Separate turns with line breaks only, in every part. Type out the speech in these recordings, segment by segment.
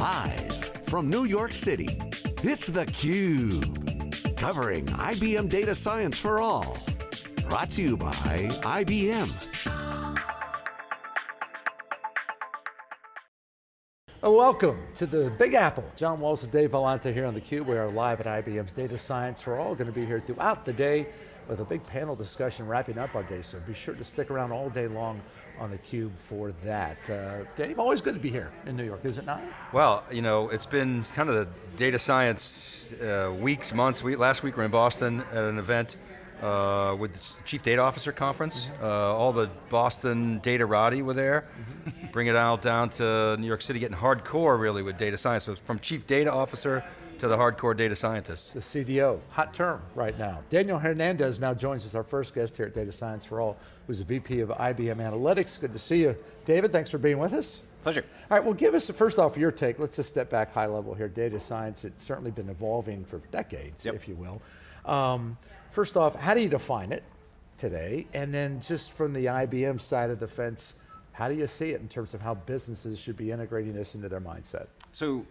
Live from New York City, it's theCUBE. Covering IBM Data Science for All. Brought to you by IBM.
Welcome to the Big Apple. John Walls and Dave Vellante here on theCUBE. We are live at IBM's Data Science for All. Going to be here throughout the day with a big panel discussion wrapping up our day, so be sure to stick around all day long on theCUBE for that. Uh, Dave, always good to be here in New York, is it not?
Well, you know, it's been kind of the data science uh, weeks, months. We, last week we are in Boston at an event uh, with the Chief Data Officer Conference. Mm -hmm. uh, all the Boston Datarati were there. Mm -hmm. Bring it out down to New York City, getting hardcore really with data science. So from Chief Data Officer to the hardcore data scientists.
The CDO, hot term right now. Daniel Hernandez now joins us, our first guest here at Data Science for All, who's a VP of IBM Analytics. Good to see you. David, thanks for being with us.
Pleasure.
All right, well give us, first off, your take. Let's just step back high level here. Data science, it's certainly been evolving for decades, yep. if you will. Um, First off, how do you define it today? And then just from the IBM side of the fence, how do you see it in terms of how businesses should be integrating this into their mindset?
So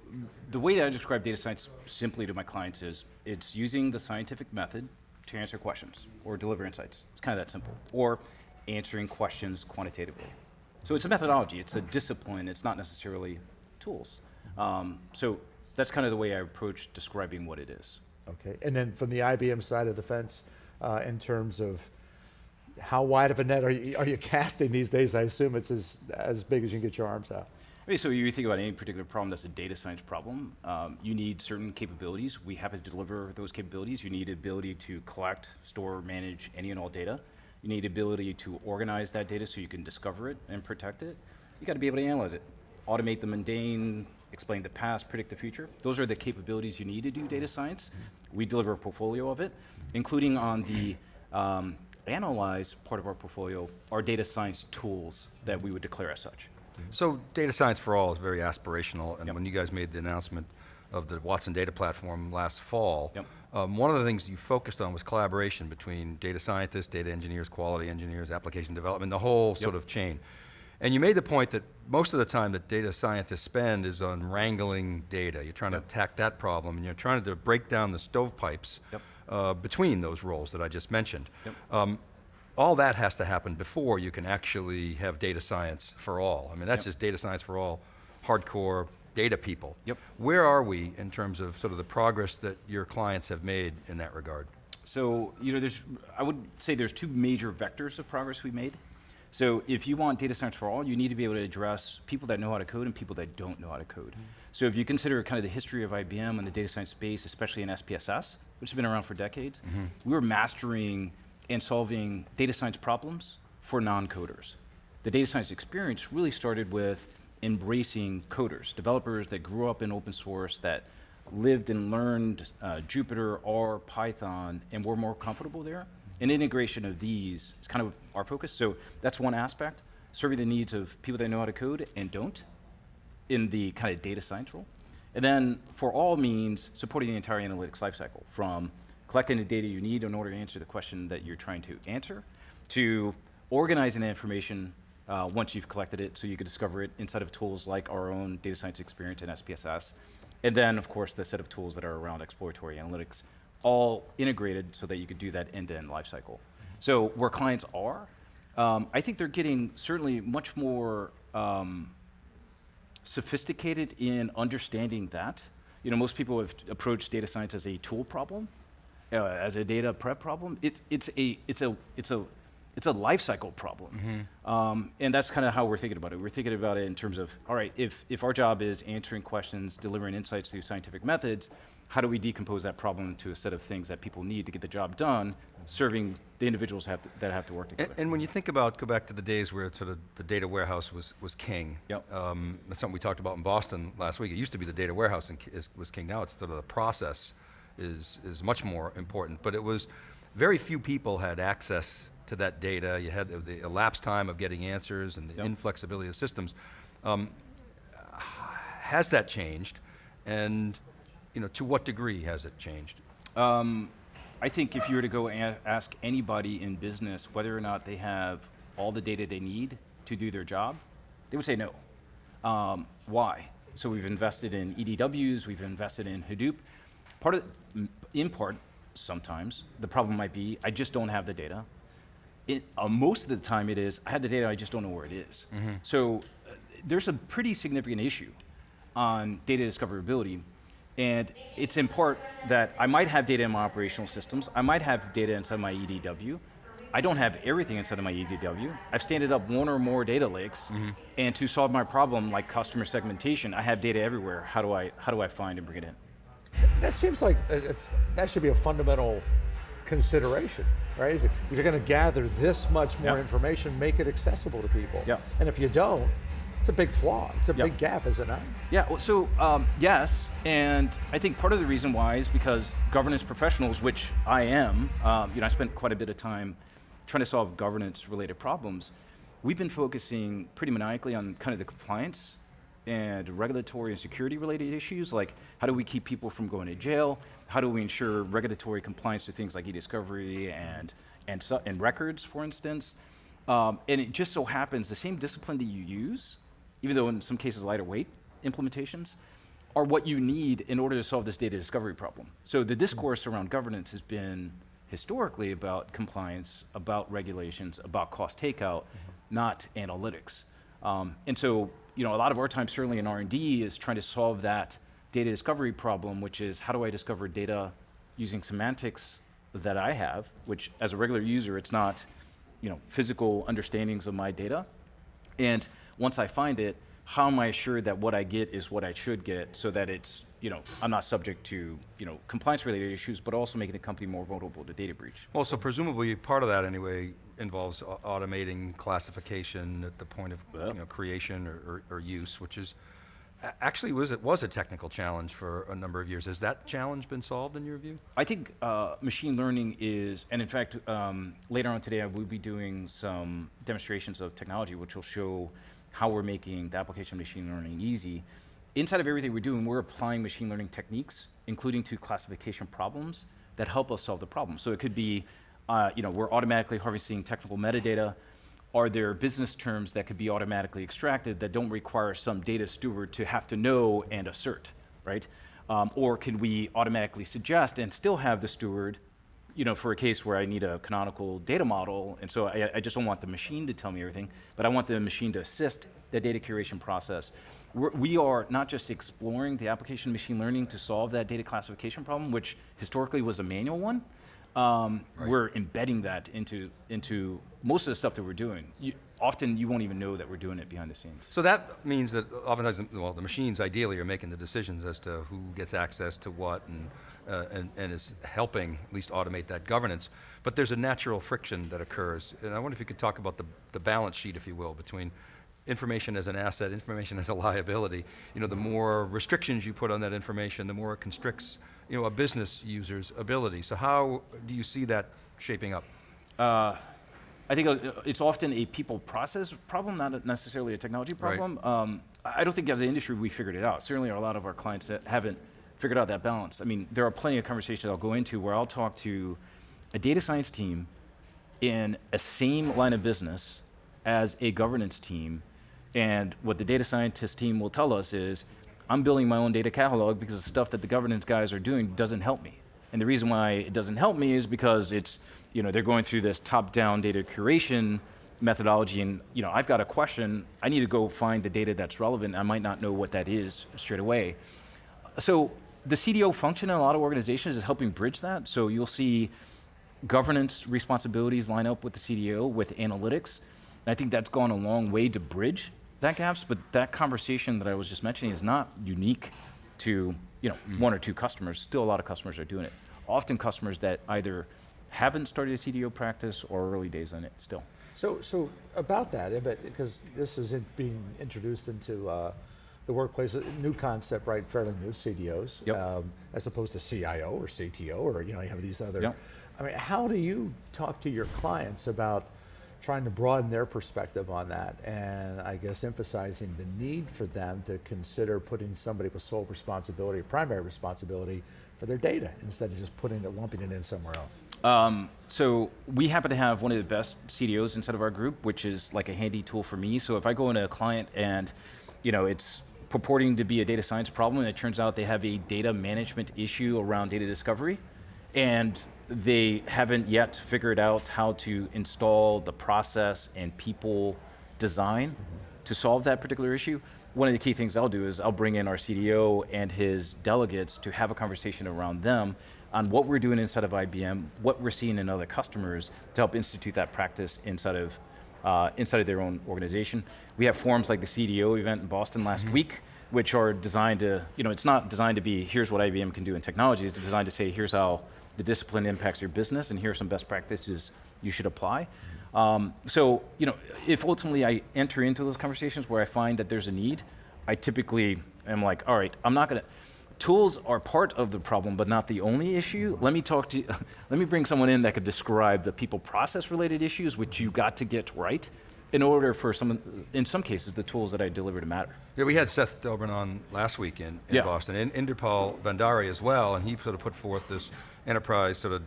the way that I describe data science simply to my clients is it's using the scientific method to answer questions or deliver insights. It's kind of that simple. Or answering questions quantitatively. So it's a methodology, it's a discipline, it's not necessarily tools. Um, so that's kind of the way I approach describing what it is.
Okay, and then from the IBM side of the fence, uh, in terms of how wide of a net are you, are you casting these days? I assume it's as, as big as you can get your arms out.
I mean, so you think about any particular problem that's a data science problem, um, you need certain capabilities. We have to deliver those capabilities. You need ability to collect, store, manage any and all data. You need ability to organize that data so you can discover it and protect it. You got to be able to analyze it, automate the mundane, explain the past, predict the future. Those are the capabilities you need to do data science. We deliver a portfolio of it, including on the um, analyze part of our portfolio, our data science tools that we would declare as such.
So data science for all is very aspirational, and yep. when you guys made the announcement of the Watson Data Platform last fall, yep. um, one of the things you focused on was collaboration between data scientists, data engineers, quality engineers, application development, the whole yep. sort of chain. And you made the point that most of the time that data scientists spend is on wrangling data. You're trying to attack that problem and you're trying to break down the stovepipes yep. Uh, between those roles that I just mentioned. Yep. Um, all that has to happen before you can actually have data science for all. I mean, that's just data science for all, hardcore data people. Yep. Where are we in terms of sort of the progress that your clients have made in that regard?
So, you know, there's, I would say there's two major vectors of progress we made. So if you want data science for all, you need to be able to address people that know how to code and people that don't know how to code. Mm -hmm. So if you consider kind of the history of IBM and the data science space, especially in SPSS, which has been around for decades, mm -hmm. we were mastering and solving data science problems for non-coders. The data science experience really started with embracing coders, developers that grew up in open source, that lived and learned uh, Jupyter, R, Python, and were more comfortable there. And integration of these is kind of our focus. So that's one aspect, serving the needs of people that know how to code and don't in the kind of data science role. And then for all means, supporting the entire analytics lifecycle from collecting the data you need in order to answer the question that you're trying to answer, to organizing the information uh, once you've collected it so you can discover it inside of tools like our own data science experience in SPSS. And then, of course, the set of tools that are around exploratory analytics all integrated so that you could do that end-to-end -end life. So where clients are, um, I think they're getting certainly much more um, sophisticated in understanding that. You know, most people have approached data science as a tool problem, uh, as a data prep problem. It, it's a, it's a, it's a, it's a life cycle problem. Mm -hmm. um, and that's kind of how we're thinking about it. We're thinking about it in terms of, all right, if, if our job is answering questions, delivering insights through scientific methods, how do we decompose that problem into a set of things that people need to get the job done, serving the individuals have to, that have to work together.
And, and, when you think about, go back to the days where sort of the data warehouse was, was king. Yep. Um, that's something we talked about in Boston last week. It used to be the data warehouse and is, was king. Now it's sort of the process is, is much more important. But it was, very few people had access to that data. You had the elapsed time of getting answers and the yep. inflexibility of systems. Um, has that changed? And you know, to what degree has it changed? Um,
I think if you were to go ask anybody in business whether or not they have all the data they need to do their job, they would say no. Um, why? So we've invested in EDWs, we've invested in Hadoop. Part of, in part, sometimes, the problem might be, I just don't have the data. It, uh, most of the time it is, I have the data, I just don't know where it is. So uh, there's a pretty significant issue on data discoverability. And it's important that I might have data in my operational systems, I might have data inside my EDW, I don't have everything inside of my EDW. I've standed up one or more data lakes, and to solve my problem, like customer segmentation, I have data everywhere. How do I, how do I find and bring it in?
That seems like uh, it's, that should be a fundamental consideration, right? If you- if you're going to gather this much more
Yeah.
information, make it accessible to people.
Yeah.
And if you don't, it's a big flaw. It's a
Yeah.
big gap, is it not?
Yeah, well, so um, yes, and I think part of the reason why is because governance professionals, which I am, um, you know, I spent quite a bit of time trying to solve governance-related problems. We've been focusing pretty maniacally on kind of the compliance and regulatory and security-related issues, like how do we keep people from going to jail? How do we ensure regulatory compliance to things like e-discovery and and, so, and records, for instance? Um, and it just so happens the same discipline that you use even though in some cases lighter weight implementations, are what you need in order to solve this data discovery problem. So the discourse around governance has been historically about compliance, about regulations, about cost takeout, not analytics. Um, and so, you know, a lot of our time, certainly in R&D, is trying to solve that data discovery problem, which is how do I discover data using semantics that I have, which as a regular user, it's not, you know, physical understandings of my data. And once I find it, how am I assured that what I get is what I should get so that it's, you know, I'm not subject to, you know, compliance related issues, but also making the company more vulnerable to data breach.
Well, so presumably part of that anyway involves automating classification at the point of
Yeah.
you know, creation or, or, or use, which is actually was it was a technical challenge for a number of years. Has that challenge been solved in your view?
I think uh, machine learning is, and in fact, um, later on today I will be doing some demonstrations of technology which will show how we're making the application of machine learning easy. Inside of everything we're doing, we're applying machine learning techniques, including to classification problems that help us solve the problem. So it could be, uh, you know, we're automatically harvesting technical metadata. Are there business terms that could be automatically extracted that don't require some data steward to have to know and assert, right? Um, or can we automatically suggest and still have the steward, you know, for a case where I need a canonical data model, and so I, I just don't want the machine to tell me everything, but I want the machine to assist the data curation process. We're, we are not just exploring the application of machine learning to solve that data classification problem, which historically was a manual one. Um, We're embedding that into into most of the stuff that we're doing. You, often you won't even know that we're doing it behind the scenes.
So that means that oftentimes, well, the machines ideally are making the decisions as to who gets access to what and, uh, and, and is helping at least automate that governance. But there's a natural friction that occurs. And I wonder if you could talk about the, the balance sheet, if you will, between information as an asset, information as a liability. You know, the more restrictions you put on that information, the more it constricts, you know, a business user's ability. So how do you see that shaping up?
Uh, I think uh, it's often a people process problem, not necessarily a technology
Right.
problem. Um, I I don't think as an industry we figured it out. Certainly, a lot of our clients that haven't figured out that balance. I mean, there are plenty of conversations I'll go into where I'll talk to a data science team in a same line of business as a governance team, and what the data scientist team will tell us is, I'm building my own data catalog because the stuff that the governance guys are doing doesn't help me. And the reason why it doesn't help me is because it's, you know, they're going through this top-down data curation methodology, and you know, I've got a question, I need to go find the data that's relevant. I might not know what that is straight away. So the CDO function in a lot of organizations is helping bridge that. So you'll see governance responsibilities line up with the CDO with analytics. And I think that's gone a long way to bridge that gaps, but that conversation that I was just mentioning is not unique to you know one or two customers. Still a lot of customers are doing it. Often customers that either haven't started a CDO practice or early days on it still.
So, so about that, but because this is in- being introduced into uh, the workplace, a new concept, right? Fairly new, CDOs,
Yep.
um, as opposed to CIO or CTO, or you know, you have these other.
Yep.
I mean, how do you talk to your clients about trying to broaden their perspective on that, and I guess emphasizing the need for them to consider putting somebody with sole responsibility, primary responsibility for their data, instead of just putting it, lumping it in somewhere else.
Um, so we happen to have one of the best CDOs inside of our group, which is like a handy tool for me. So if I go into a client and, you know, it's purporting to be a data science problem, and it turns out they have a data management issue around data discovery, and they haven't yet figured out how to install the process and people design to solve that particular issue. One of the key things I'll do is I'll bring in our CDO and his delegates to have a conversation around them on what we're doing inside of IBM, what we're seeing in other customers to help institute that practice inside of, uh, inside of their own organization. We have forums like the CDO event in Boston last
Mm-hmm.
week, which are designed to, you know, it's not designed to be, here's what IBM can do in technology, it's designed to say, here's how the discipline impacts your business, and here are some best practices you should apply. Um, so, you know, if ultimately I enter into those conversations where I find that there's a need, I typically am like, all right, I'm not gonna, tools are part of the problem, but not the only issue. Let me talk to, let me bring someone in that could describe the people process related issues, which you got to get right, in order for some, in some cases, the tools that I deliver to matter.
Yeah, we had Seth Dobrin on last week in, in
Yeah.
Boston, and Inderpal Bhandari as well, and he sort of put forth this enterprise sort of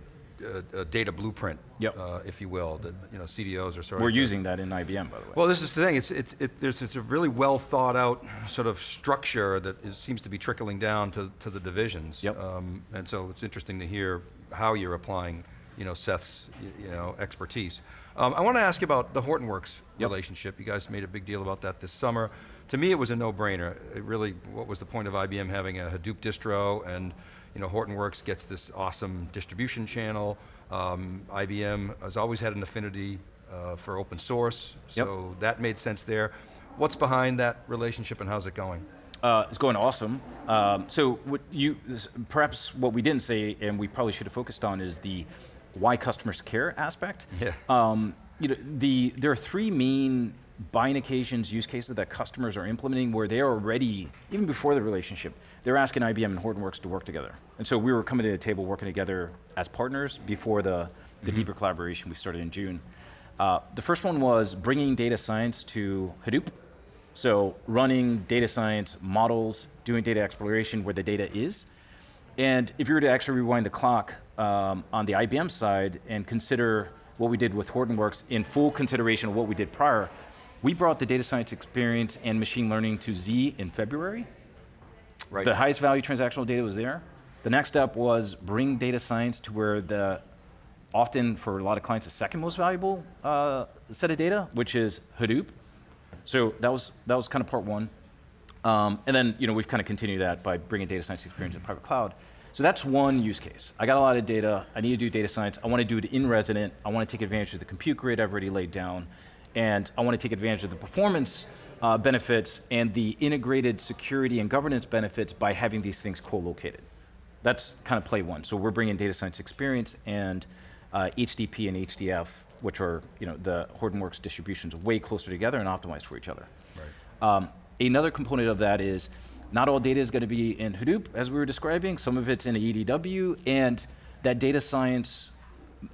uh, uh, data blueprint,
Yep.
uh, if you will, that you know CDOs are sort of
We're
of
using that in IBM, by the way.
Well, this is the thing. It's it's it, there's it's a really well thought out sort of structure that is, seems to be trickling down to, to the divisions.
Yep.
Um, and so it's interesting to hear how you're applying, you know, Seth's you know expertise. Um, I want to ask you about the Hortonworks
Yep.
relationship. You guys made a big deal about that this summer. To me, it was a no-brainer. It really, what was the point of IBM having a Hadoop distro and you know, Hortonworks gets this awesome distribution channel. Um, IBM has always had an affinity uh, for open source,
Yep.
so that made sense there. What's behind that relationship and how's it going?
Uh, it's going awesome. Um, so what you, perhaps what we didn't say, and we probably should have focused on, is the why customers care aspect.
Yeah.
Um, you know, the, there are three main buying occasions, use cases that customers are implementing where they're already, even before the relationship, they're asking IBM and Hortonworks to work together. And so we were coming to the table working together as partners before the, the deeper collaboration we started in June. Uh, the first one was bringing data science to Hadoop. So running data science models, doing data exploration where the data is. And if you were to actually rewind the clock um, on the IBM side and consider what we did with Hortonworks in full consideration of what we did prior, we brought the data science experience and machine learning to Z in February.
Right.
The highest value transactional data was there. The next step was bring data science to where the, often for a lot of clients, the second most valuable uh, set of data, which is Hadoop. So that was, that was kind of part one. Um, and then, you know, we've kind of continued that by bringing data science experience in private cloud. So that's one use case. I got a lot of data. I need to do data science. I want to do it in resident. I want to take advantage of the compute grid I've already laid down. And I want to take advantage of the performance uh, benefits and the integrated security and governance benefits by having these things co-located. That's kind of play one. So we're bringing data science experience and uh, HDP and HDF, which are you know the Hortonworks distributions, way closer together and optimized for each other. Um, another component of that is not all data is going to be in Hadoop, as we were describing. Some of it's in EDW, and that data science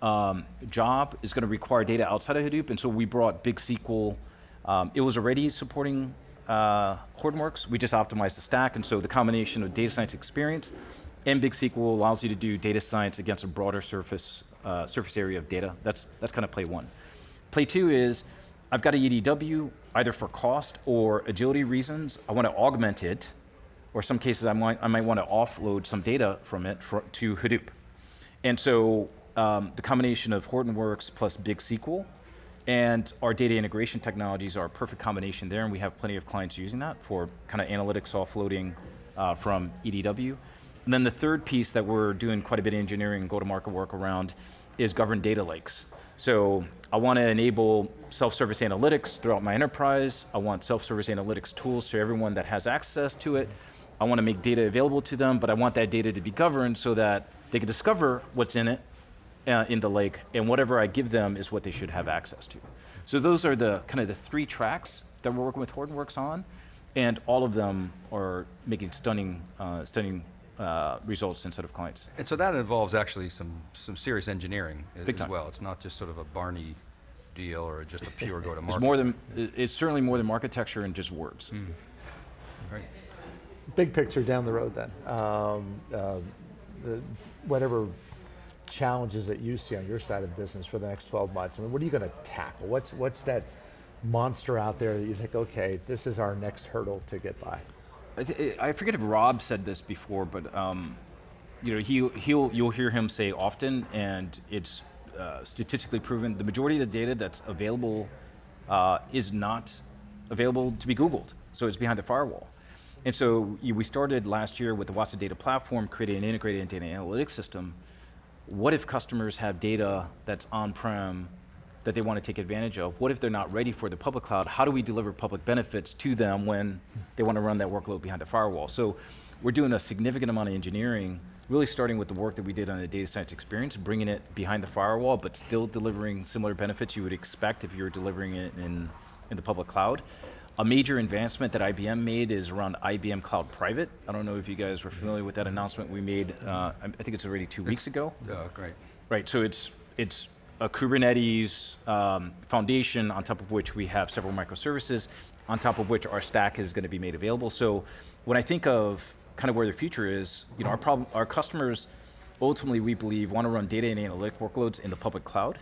um, job is going to require data outside of Hadoop, and so we brought Big SQL. Um, it was already supporting uh, Hortonworks. We just optimized the stack, and so the combination of data science experience and Big SQL allows you to do data science against a broader surface uh, surface area of data. That's that's kind of play one. Play two is I've got a EDW either for cost or agility reasons. I want to augment it, or some cases I might I might want to offload some data from it for, to Hadoop. And so um, the combination of Hortonworks plus Big SQL and our data integration technologies are a perfect combination there, and we have plenty of clients using that for kind of analytics offloading uh, from EDW. And then the third piece that we're doing quite a bit of engineering and go-to-market work around is governed data lakes. So I want to enable self-service analytics throughout my enterprise. I want self-service analytics tools to everyone that has access to it. I want to make data available to them, but I want that data to be governed so that they can discover what's in it uh, in the lake, and whatever I give them is what they should have access to. So those are the kind of the three tracks that we're working with Hortonworks on, and all of them are making stunning, uh, stunning uh, results inside of clients.
And so that involves actually some, some serious engineering
Big
as
time.
well. It's not just sort of a Barney deal or just a pure go-to-market.
It's more than, it's certainly more than architecture and just words.
Right.
Big picture down the road then. Um, uh, the, whatever challenges that you see on your side of business for the next 12 months, I mean, what are you going to tackle? What's, what's that monster out there that you think, okay, this is our next hurdle to get by?
I, I forget if Rob said this before, but um, you know, he he'll you'll hear him say often, and it's uh, statistically proven. The majority of the data that's available uh, is not available to be Googled, so it's behind the firewall. And so you, we started last year with the Watson Data Platform, creating an integrated data analytics system. What if customers have data that's on-prem that they want to take advantage of? What if they're not ready for the public cloud? How do we deliver public benefits to them when they want to run that workload behind the firewall? So we're doing a significant amount of engineering, really starting with the work that we did on the data science experience, bringing it behind the firewall, but still delivering similar benefits you would expect if you were delivering it in, in the public cloud. A major advancement that IBM made is around IBM Cloud Private. I don't know if you guys were familiar with that announcement we made, uh, I think it's already two weeks ago.
Uh, great.
Right, so it's, it's a Kubernetes um, foundation on top of which we have several microservices, on top of which our stack is going to be made available. So when I think of kind of where the future is, you know, our problem, our customers ultimately we believe want to run data and analytic workloads in the public cloud.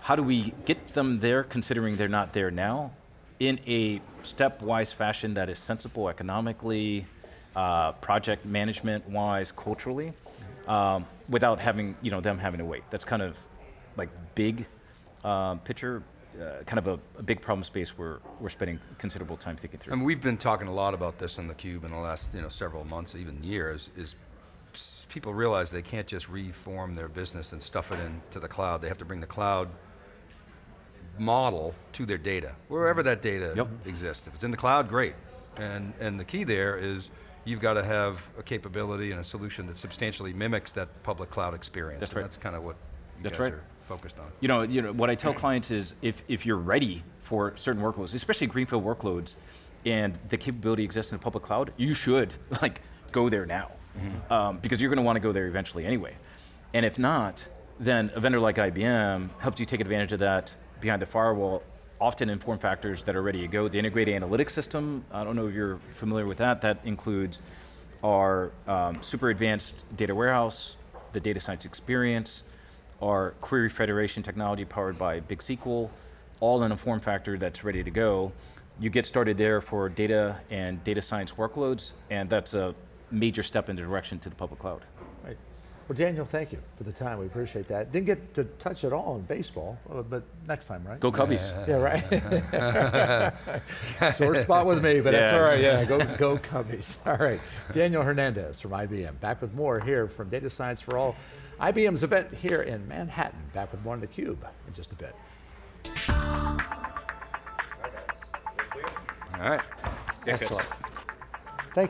How do we get them there considering they're not there now in a stepwise fashion that is sensible economically, uh, project management wise, culturally, um, without having, you know, them having to wait. That's kind of like big um, picture, uh, kind of a, a big problem space we're, we're spending considerable time thinking through.
Mean, we've been talking a lot about this in the cube in the last you know several months, even years. Is people realize they can't just reform their business and stuff it into the cloud. They have to bring the cloud model to their data, wherever that data
Yep.
exists. If it's in the cloud, great. And and the key there is you've got to have a capability and a solution that substantially mimics that public cloud experience.
That's right.
That's kind of what you
That's
guys
right.
are focused on.
You know, you know, what I tell clients is if, if you're ready for certain workloads, especially greenfield workloads, and the capability exists in the public cloud, you should like go there now, um, because you're going to want to go there eventually anyway. And if not, then a vendor like IBM helps you take advantage of that behind the firewall, often in form factors that are ready to go. The integrated analytics system, I don't know if you're familiar with that, that includes our um, super advanced data warehouse, the data science experience, our query federation technology powered by BigSQL, all in a form factor that's ready to go. You get started there for data and data science workloads, and that's a major step in the direction to the public cloud.
Right. Well, Daniel, thank you for the time. We appreciate that. Didn't get to touch it all in baseball, uh, but next time, right?
Go Cubbies.
Yeah, right. Sore spot with me, but that's all right. Yeah, go, go Cubbies. All right. Daniel Hernandez from IBM. Back with more here from Data Science for All. IBM's event here in Manhattan. Back with more on the Cube in just a bit.
All right.
Excellent.